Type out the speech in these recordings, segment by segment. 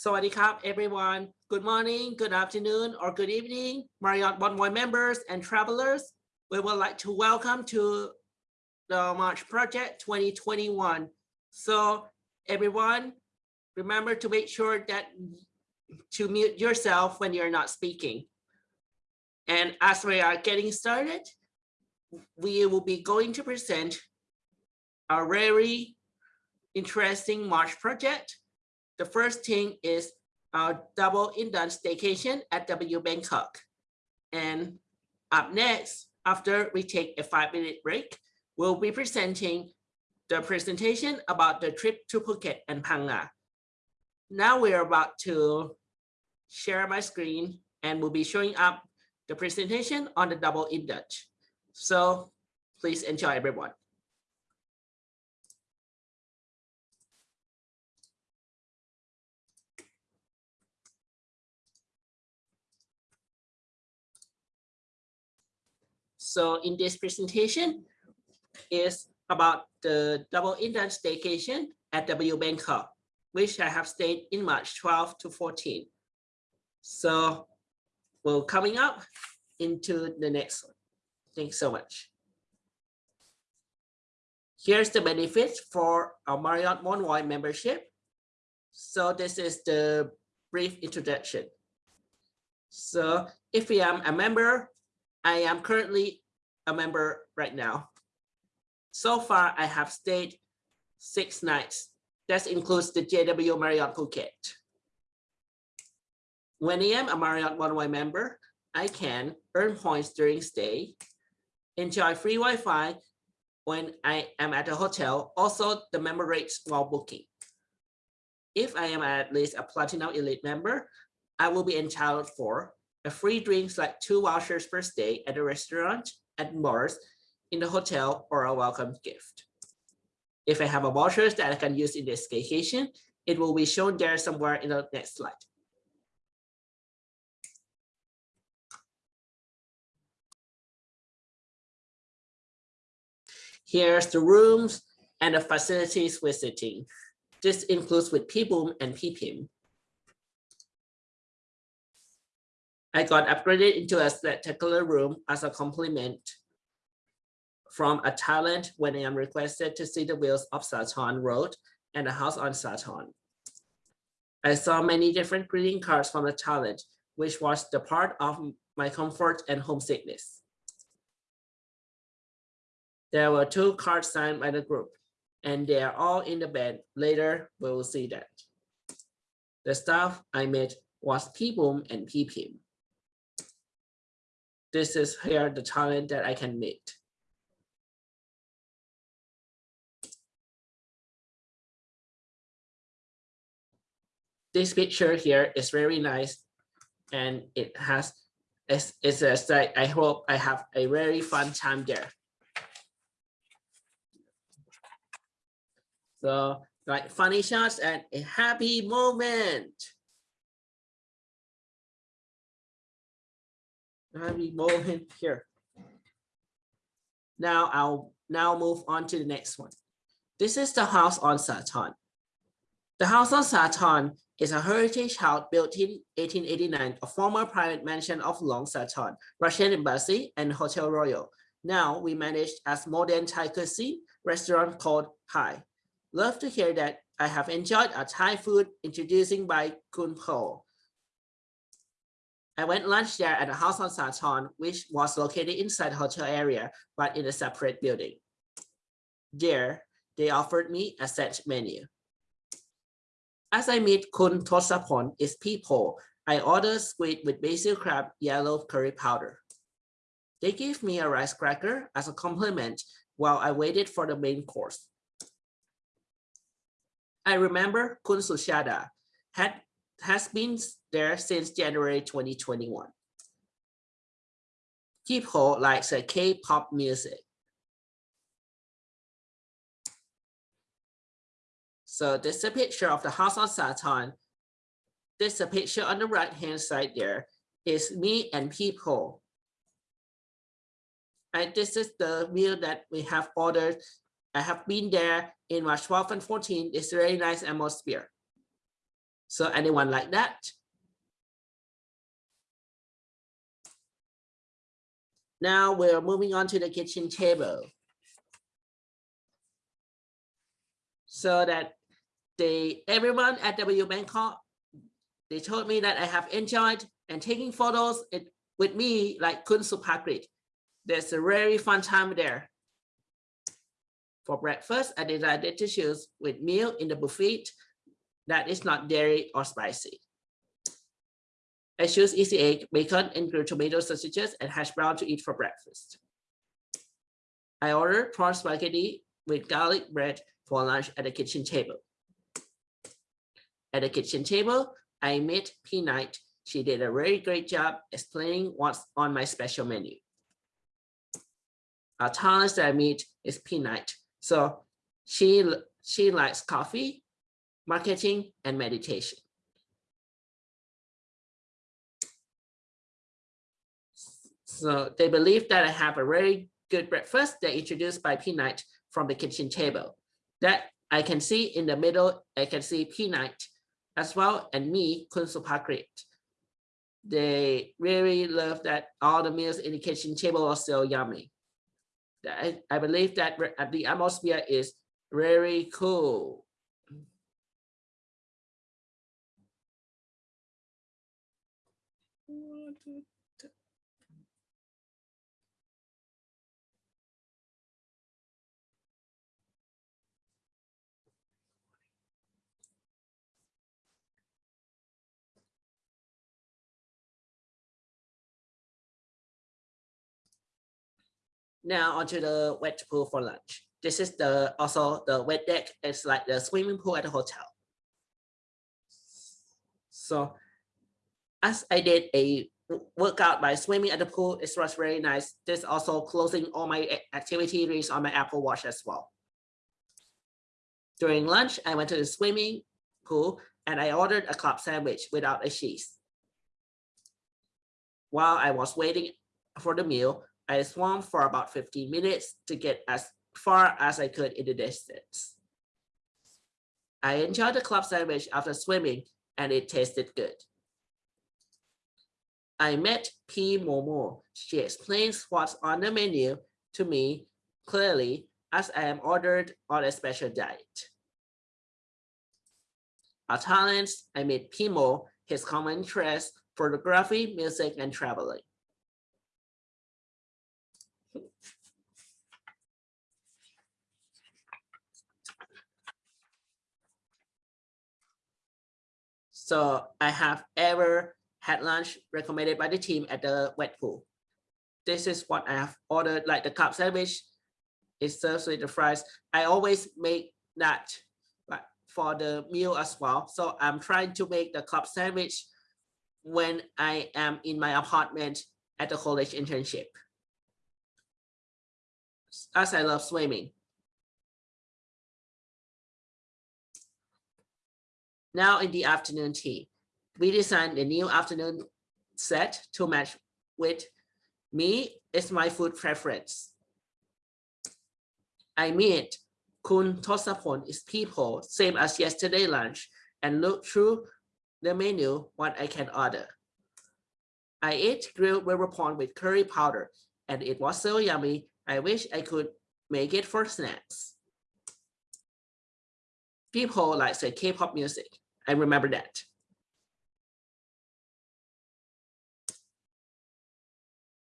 Sawadee Krap, everyone. Good morning, good afternoon, or good evening, Marriott Bonvoy members and travelers. We would like to welcome to the March Project 2021. So everyone, remember to make sure that to mute yourself when you're not speaking. And as we are getting started, we will be going to present a very interesting March project the first thing is our double indulge staycation at W Bangkok. And up next, after we take a five minute break, we'll be presenting the presentation about the trip to Phuket and Phang Nga. Now we're about to share my screen and we'll be showing up the presentation on the double indulge. So please enjoy everyone. So in this presentation is about the double indulge staycation at W Bangkok, which I have stayed in March 12 to 14. So we're coming up into the next one. Thanks so much. Here's the benefits for our Marriott Bonvoy membership. So this is the brief introduction. So if I am a member, I am currently a member right now. So far, I have stayed six nights. That includes the JW Marriott Phuket. When I am a Marriott Bonvoy member, I can earn points during stay, enjoy free Wi-Fi when I am at a hotel, also the member rates while booking. If I am at least a Platinum Elite member, I will be entitled for a free drinks like two vouchers per stay at a restaurant at bars in the hotel or a welcome gift. If I have a vouchers that I can use in this vacation, it will be shown there somewhere in the next slide. Here's the rooms and the facilities visiting. This includes with PBOOM and PPIM. I got upgraded into a spectacular room as a compliment from a talent when I am requested to see the wheels of Sathorn Road and the house on Sathorn. I saw many different greeting cards from the talent, which was the part of my comfort and homesickness. There were two cards signed by the group, and they are all in the bed. Later, we will see that. The staff I met was PBOOM and PPIM this is here the talent that I can meet. This picture here is very nice and it has it's, it's a. I hope I have a very fun time there. So like funny shots and a happy moment. Happy moment here. Now I'll now move on to the next one. This is the house on Sathorn. The house on Sathorn is a heritage house built in 1889, a former private mansion of Luang Sathorn, Russian Embassy and Hotel Royal. Now we managed as modern Thai cuisine restaurant called Hai. Love to hear that I have enjoyed a Thai food introducing by Kun Po. I went lunch there at the house on Sathorn, which was located inside the hotel area, but in a separate building. There, they offered me a set menu. As I meet Kun Tosapon is people, I ordered squid with basil crab yellow curry powder. They gave me a rice cracker as a compliment while I waited for the main course. I remember Kun Sushada had has been there since January 2021. People likes a K-pop music. So this is a picture of the house on Sathorn. This is a picture on the right hand side there is me and people. And this is the meal that we have ordered. I have been there in March 12 and 14. It's very nice atmosphere. So anyone like that? Now we're moving on to the kitchen table. So that they everyone at W Bangkok, they told me that I have enjoyed and taking photos it, with me like Kun Supakrit. There's a very fun time there. For breakfast, I decided to choose with meal in the buffet that is not dairy or spicy. I choose easy egg, bacon, and grilled tomato sausages and hash brown to eat for breakfast. I ordered prawn spaghetti with garlic bread for lunch at the kitchen table. At the kitchen table, I met Peanut. She did a very great job explaining what's on my special menu. Our talent that I meet is Peanut. So she, she likes coffee, marketing, and meditation. So they believe that I have a very good breakfast that introduced by Peanut from the kitchen table. That I can see in the middle, I can see Peanut as well and me, Kun Supakrit. They really love that all the meals in the kitchen table are so yummy. I, I believe that uh, the atmosphere is very cool. Now onto the wet pool for lunch. This is the also the wet deck. It's like the swimming pool at the hotel. So as I did a workout by swimming at the pool, it was very nice. This also closing all my activity activities on my Apple Watch as well. During lunch, I went to the swimming pool and I ordered a club sandwich without a cheese. While I was waiting for the meal, I swam for about 15 minutes to get as far as I could in the distance. I enjoyed the club sandwich after swimming and it tasted good. I met P. Momo. She explains what's on the menu to me clearly as I am ordered on a special diet. Our talents, I met Pimo, his common interest, photography, music, and traveling. So I have ever had lunch recommended by the team at the wet pool. This is what I have ordered, like the cup sandwich. It serves with the fries. I always make that for the meal as well. So I'm trying to make the club sandwich when I am in my apartment at the college internship. As I love swimming. Now in the afternoon tea, we designed a new afternoon set to match with me is my food preference. I meet Kun Tosapon is people, same as yesterday lunch, and look through the menu what I can order. I ate grilled river prawn with curry powder, and it was so yummy. I wish I could make it for snacks. People like say K-pop music. I remember that.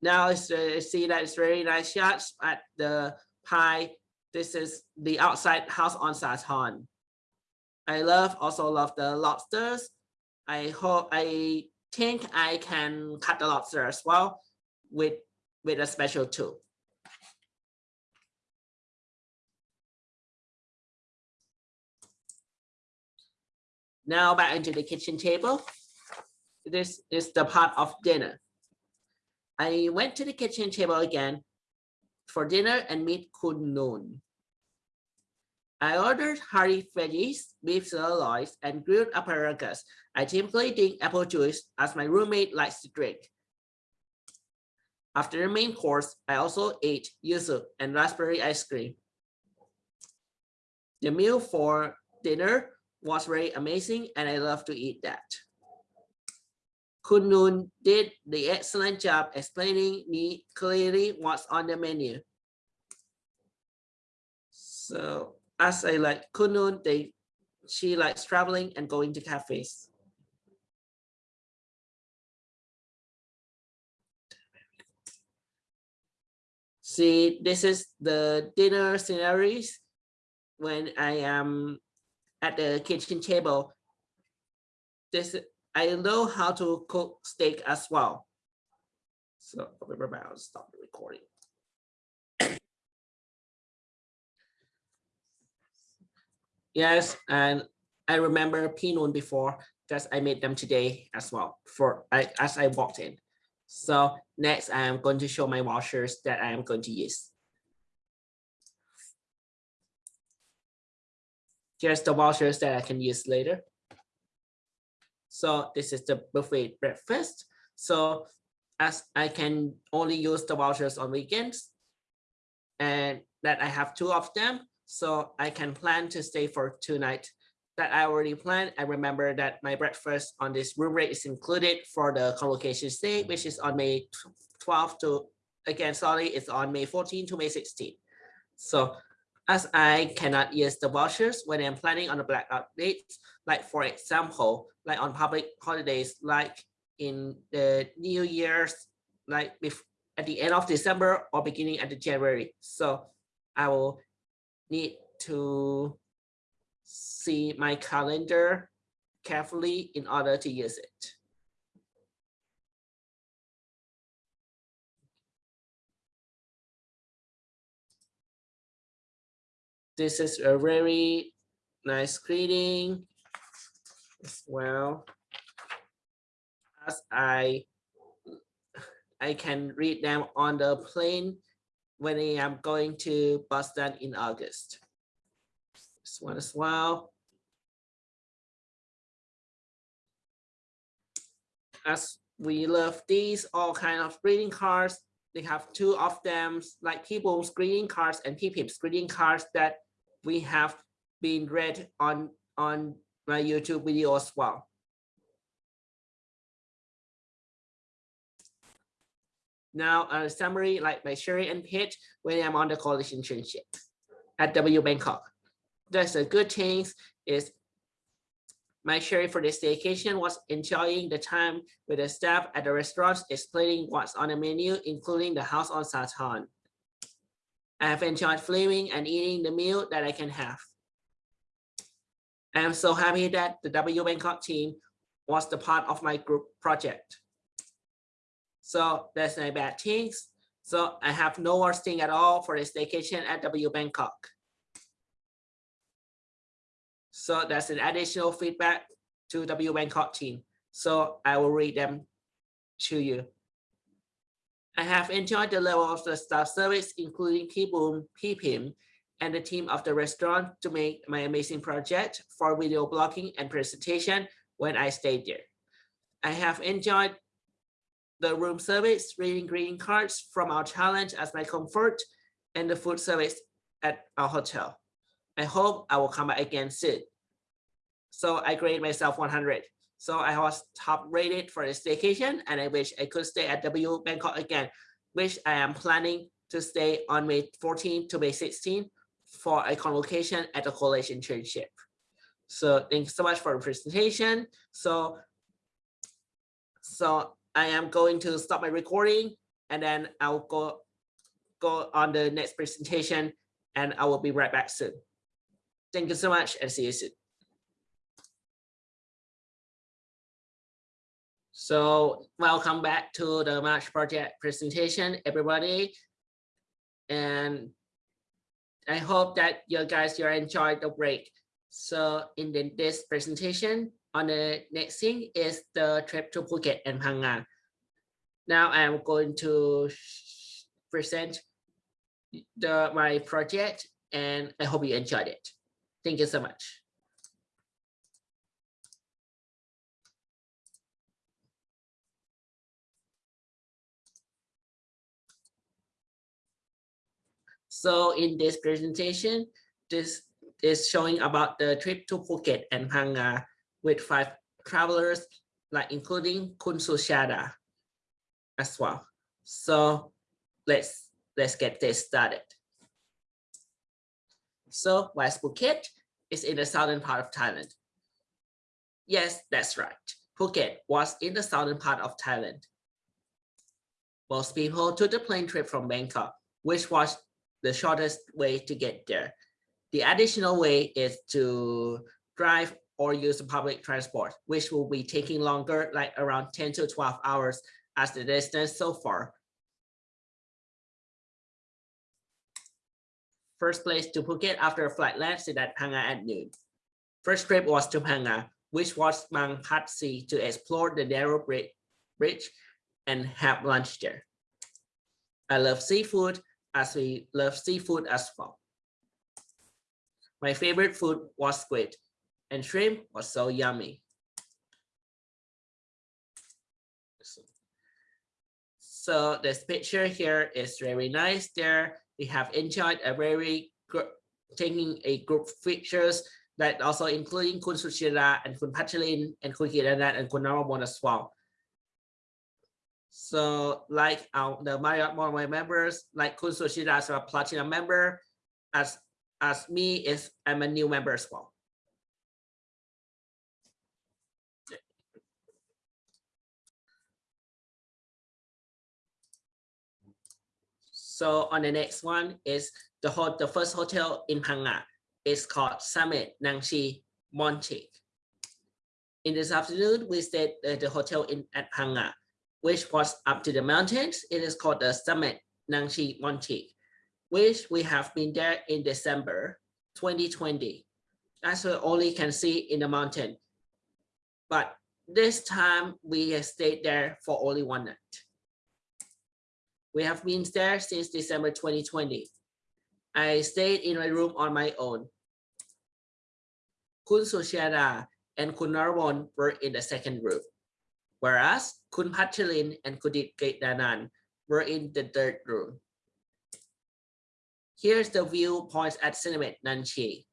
Now it's uh, see that it's very nice shots at the pie. This is the outside house on Sathorn. I love also love the lobsters. I hope I think I can cut the lobster as well with with a special tool. Now back into the kitchen table. This is the part of dinner. I went to the kitchen table again for dinner and meet Kun I ordered hearty veggies, beef sirloins, and grilled asparagus. I typically drink apple juice as my roommate likes to drink. After the main course, I also ate yuzu and raspberry ice cream. The meal for dinner was very amazing and I love to eat that. Kun Noon did the excellent job explaining me clearly what's on the menu. So as I like Kun Noon, they she likes traveling and going to cafes. See, this is the dinner scenarios when I am at the kitchen table. This I know how to cook steak as well. So remember, I'll stop the recording. yes, and I remember Pinot before because I made them today as well for I, as I walked in. So next I am going to show my washers that I am going to use. Here's the vouchers that I can use later. So this is the buffet breakfast. So as I can only use the vouchers on weekends and that I have two of them. So I can plan to stay for two nights that I already planned. I remember that my breakfast on this room rate is included for the convocation stay, which is on May 12 to, again, sorry, it's on May 14 to May 16. So as I cannot use the vouchers when I'm planning on the blackout dates, like for example, like on public holidays, like in the New Year's, like at the end of December or beginning at the January. So I will need to see my calendar carefully in order to use it. This is a very nice greeting as well as I I can read them on the plane when I am going to Boston in August. This one as well. As we love these all kind of greeting cards, they have two of them like people's greeting cards and people's greeting cards that we have been read on on my YouTube video as well. Now a summary like my Sherry and Pete when I'm on the college internship at W Bangkok. That's a good thing is my Sherry for this vacation was enjoying the time with the staff at the restaurants explaining what's on the menu, including the house on Sathorn. I have enjoyed flaming and eating the meal that I can have. I am so happy that the W Bangkok team was the part of my group project. So that's my bad things. So I have no worst thing at all for this vacation at W Bangkok. So that's an additional feedback to W Bangkok team. So I will read them to you. I have enjoyed the level of the staff service, including P-Boom, P-Pim, and the team of the restaurant to make my amazing project for video blogging and presentation when I stayed there. I have enjoyed the room service, reading greeting cards from our challenge as my comfort, and the food service at our hotel. I hope I will come back again soon. So I grade myself 100. So I was top rated for this vacation and I wish I could stay at W Bangkok again, which I am planning to stay on May 14 to May 16 for a convocation at the college internship. So thanks so much for the presentation. So, so I am going to stop my recording and then I'll go, go on the next presentation and I will be right back soon. Thank you so much and see you soon. So welcome back to the March project presentation, everybody. And I hope that you guys you enjoyed the break. So in the, this presentation, on the next thing is the trip to Phuket and Phang Nga. Now I'm going to present the my project and I hope you enjoyed it. Thank you so much. So in this presentation, this is showing about the trip to Phuket and Phang with five travelers, like including Kun Sushada as well. So let's let's get this started. So where's Phuket? is in the southern part of Thailand. Yes, that's right. Phuket was in the southern part of Thailand. Most people took the plane trip from Bangkok, which was the shortest way to get there. The additional way is to drive or use public transport, which will be taking longer, like around 10 to 12 hours as the distance so far. First place to Phuket after flight lands at Phang Nga at noon. First trip was to Phang Nga, which was Mang Pat Sea to explore the narrow bridge and have lunch there. I love seafood as we love seafood as well. My favorite food was squid and shrimp was so yummy. So this picture here is very nice there. We have enjoyed a very taking a group pictures that also including Kun Sushira and Kun Pachalin and Kun Kiranat and Kun Naramon as well. So like our the Marriott Bonvoy members, like Kun Sushira is a platinum member, as as me is I'm a new member as well. So on the next one is the, the first hotel in Phang Nga. It's called Summit Nang Chi Montik. In this afternoon, we stayed at the hotel in at Phang Nga, which was up to the mountains. It is called the Summit Nang Chi which we have been there in December 2020. As we only can see in the mountain. But this time we stayed there for only one night. We have been there since December 2020. I stayed in my room on my own. Kun Sushara and Kun Narwon were in the second room, whereas Kun Pachalin and Kudit Gaitanan were in the third room. Here's the viewpoints at Cinemet Nanchi.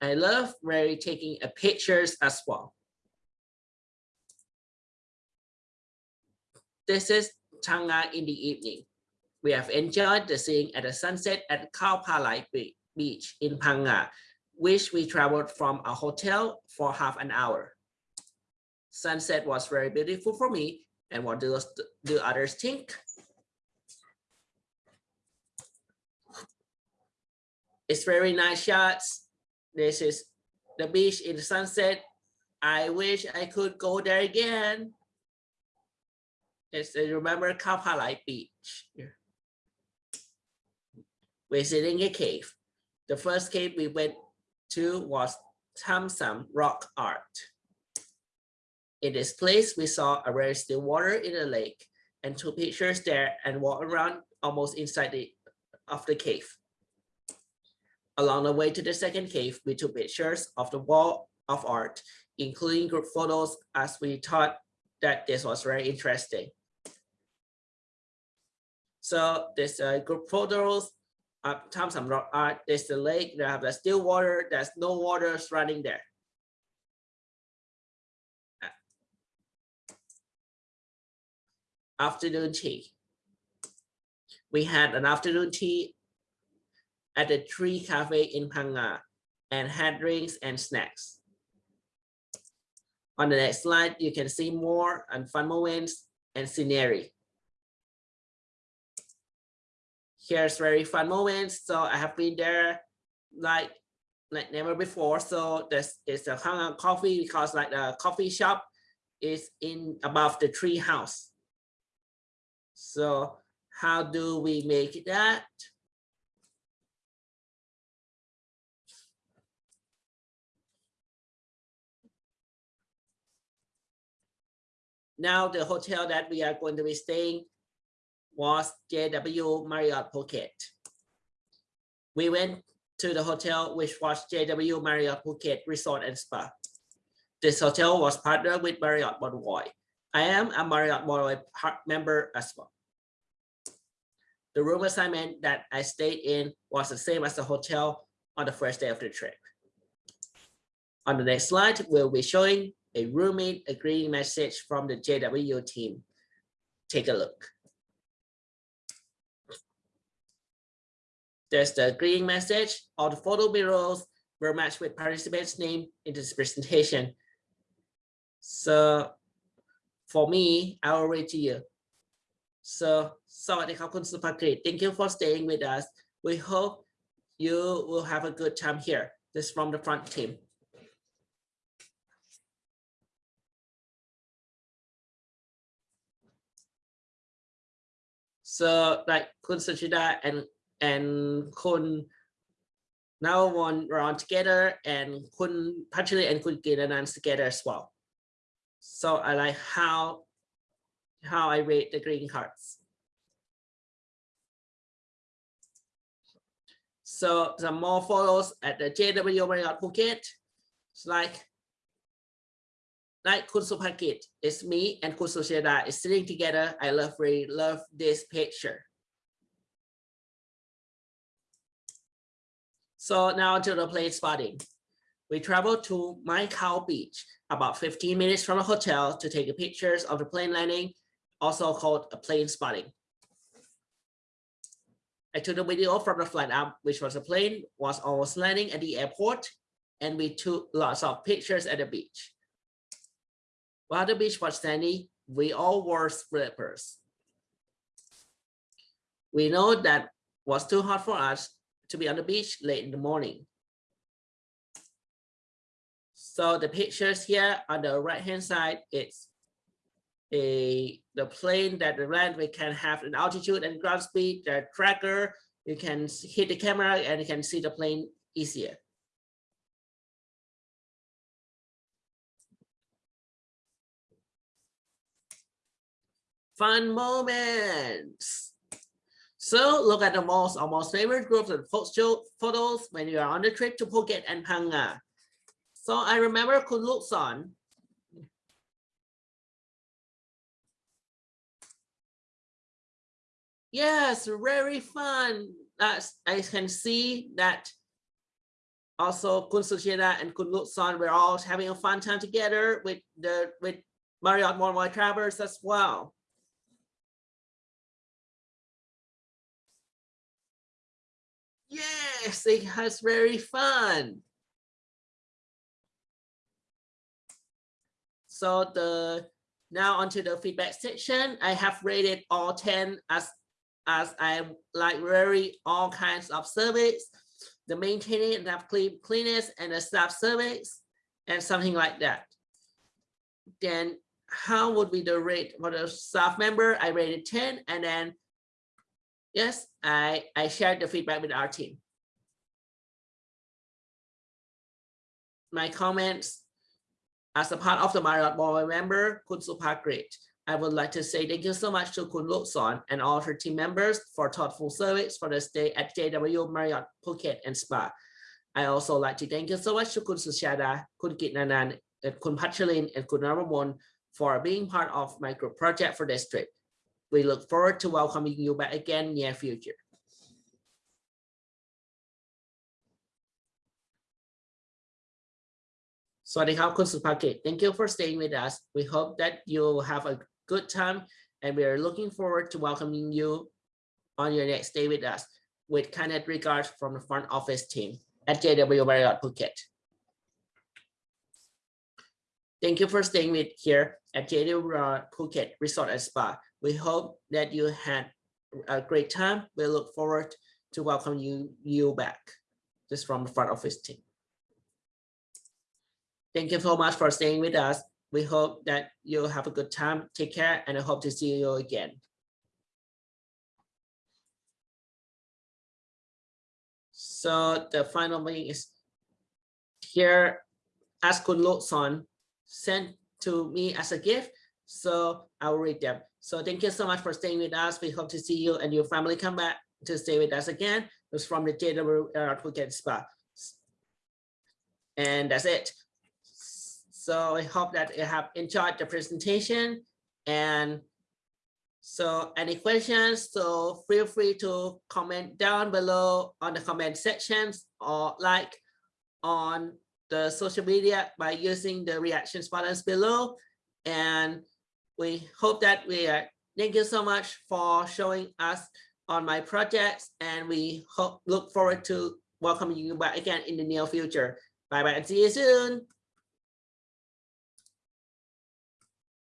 I love really taking a pictures as well. This is Phang Nga in the evening. We have enjoyed the seeing at the sunset at Khao Phalai Beach in Phang Nga, which we traveled from a hotel for half an hour. Sunset was very beautiful for me. And what do, do others think? It's very nice shots. This is the beach in the sunset. I wish I could go there again. It's I remember Khao Phalai Beach. Sitting in a cave. The first cave we went to was Thamsam Rock Art. In this place, we saw a very still water in the lake and took pictures there and walked around almost inside the of the cave. Along the way to the second cave, we took pictures of the wall of art, including group photos as we thought that this was very interesting. So this uh, group photos up Tham Sam Rock Art, there's the lake, they have the still water, there's no water running there. Afternoon tea. We had an afternoon tea at the Tree Cafe in Phang Nga and had drinks and snacks. On the next slide, you can see more and fun moments and scenery. here's very fun moments. So I have been there like like never before. So this is a Phang Nga coffee because like the coffee shop is in above the tree house. So how do we make that? Now the hotel that we are going to be staying was JW Marriott Phuket. We went to the hotel, which was JW Marriott Phuket Resort and Spa. This hotel was partnered with Marriott Bonvoy. I am a Marriott Bonvoy member as well. The room assignment that I stayed in was the same as the hotel on the first day of the trip. On the next slide, we'll be showing a roommate agreeing message from the JW team. Take a look. There's the agreeing message. All the photo bureaus were matched with participants' name in this presentation. So for me, I already here. So, Sawadikap Kunsupakrit. Thank you for staying with us. We hope you will have a good time here. This from the front team. So like Kun Suchida and and Kun now one round together and Kun Patrick and Kun Giranan together as well. So I like how how I rate the green cards. So some more photos at the JW Marriott Phuket. It's like like Kun Supakrit, it's me and Kun Susheda is sitting together. I love really love this picture. So now to the plane spotting. We traveled to Mai Khao Beach, about 15 minutes from the hotel to take pictures of the plane landing, also called a plane spotting. I took a video from the flight up, which was a plane was almost landing at the airport, and we took lots of pictures at the beach. While the beach was sandy, we all wore slippers. We know that was too hot for us, to be on the beach late in the morning. So the pictures here on the right hand side, it's a the plane that the land we can have an altitude and ground speed, the tracker, you can hit the camera and you can see the plane easier. Fun moments. So look at the most almost favorite groups of photos when you are on the trip to Phuket and Phang Nga. So I remember Kun Luk Yes, very fun. That's I can see that also Kun and Kun Luk Son were all having a fun time together with the with Marriott Bonvoy Travers as well. Yes, it has very fun. So the now onto the feedback section. I have rated all 10 as as I like very all kinds of service, the maintaining and have clean cleanest and the staff service and something like that. Then how would be the rate for the staff member? I rated 10 and then yes, I, I shared the feedback with our team. My comments as a part of the Marriott board member, Kun Supakrit, I would like to say thank you so much to Kun Lukson and all her team members for thoughtful service for the stay at JW Marriott Phuket and Spa. I also like to thank you so much to Kun Sushada, Kun Kitnanan, Kun Pachalin, and Kun for being part of my group project for this trip. We look forward to welcoming you back again near future. Thank you for staying with us. We hope that you'll have a good time and we are looking forward to welcoming you on your next day with us with kind regards from the front office team at JW Marriott Phuket. Thank you for staying with here at JW Marriott Phuket Resort and Spa. We hope that you had a great time. We look forward to welcome you, you back just from the front office team. Thank you so much for staying with us. We hope that you'll have a good time. Take care and I hope to see you again. So the final thing is here as Kun Son sent to me as a gift. So I will read them. So thank you so much for staying with us. We hope to see you and your family come back to stay with us again. It was from the JW Phuket Spa. And that's it. So I hope that you have enjoyed the presentation. And so any questions, so feel free to comment down below on the comment sections or like on the social media by using the reactions buttons below. And we hope that we are, thank you so much for showing us on my projects. And we hope, look forward to welcoming you back again in the near future. Bye bye and see you soon.